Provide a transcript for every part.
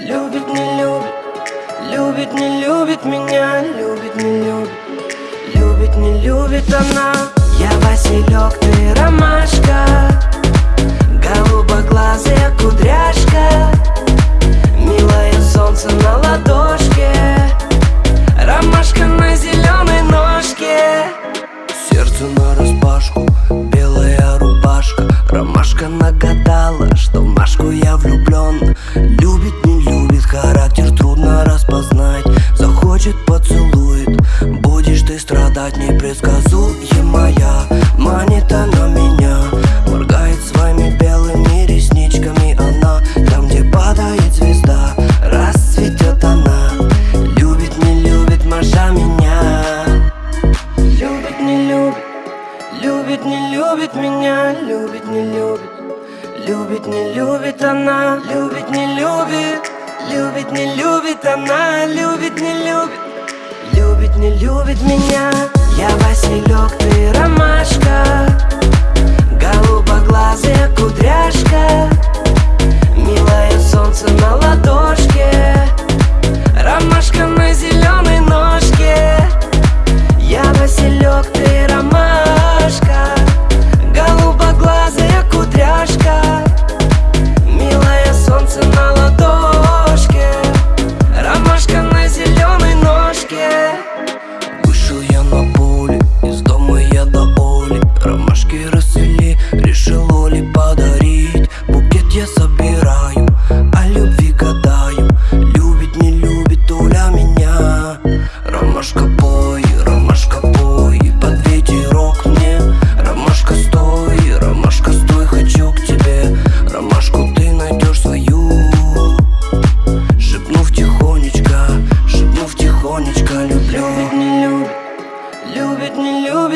Любит, не любит, любит, не любит меня Любит, не любит, любит, не любит она. Я Василек, ты ромашка Голубоглазая кудряшка Милое солнце на ладошке Ромашка на зеленой ножке. Сердце на распашку, белая рубашка Ромашка нагадала, что распознать Захочет, поцелует, будешь ты страдать Непредсказуемая, манит она меня Моргает своими белыми ресничками. Она Там, где падает звезда, расцветет она. Любит, не любит Маша меня. Любит, не любит, любит, не любит меня. Любит, не любит, любит, не любит она. Любит, не любит, любит, не любит она Любит, не любит, любит, не любит меня. Я Василек, ты ромашка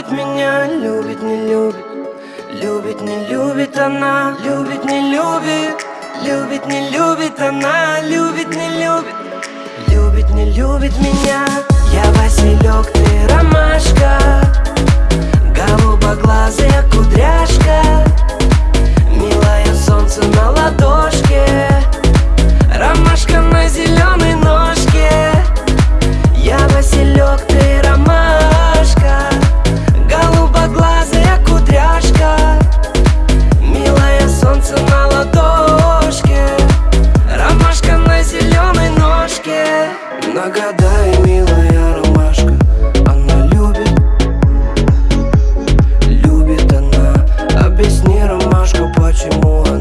любит, меня Любит, не любит, любит, не любит она Любит, не любит, любит, не любит она Любит, не любит, любит, не любит меня. Я Василек, ты ромашка. Голубоглазая кудряшка. Милое солнце на ладошке